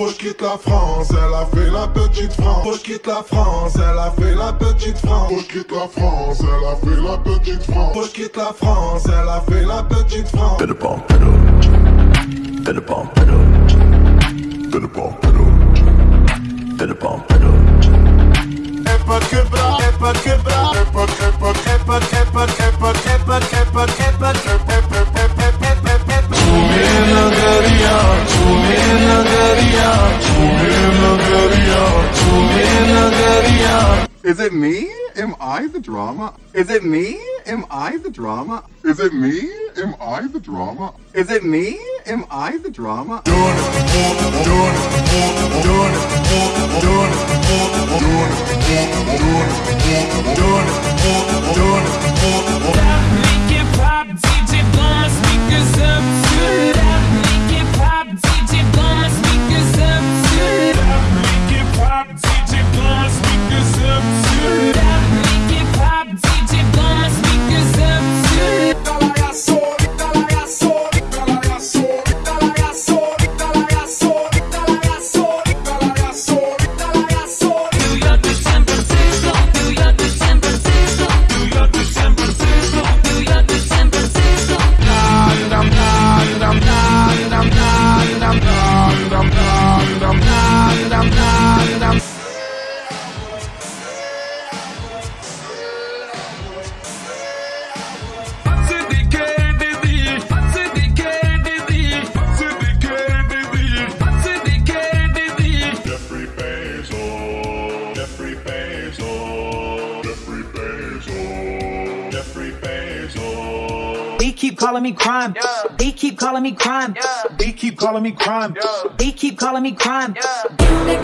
Faut je quitte la France, elle a fait la petite France. Faut je quitte la France, elle a fait la petite France. Faut je quitte la France, elle a fait la petite France. Faut je quitte la France, elle a fait la petite France. T'es le pan, t'es le. T'es le pan, t'es le. T'es le t'es le. T'es. Et pas que bras, et pas que bras, et pas Is it me? Am I the drama? Is it me? Am I the drama? Is it me? Am I the drama? Is it me? Am I the drama? Keep calling me crime. They keep calling me crime. They keep calling me crime. They keep calling me crime. Gimme,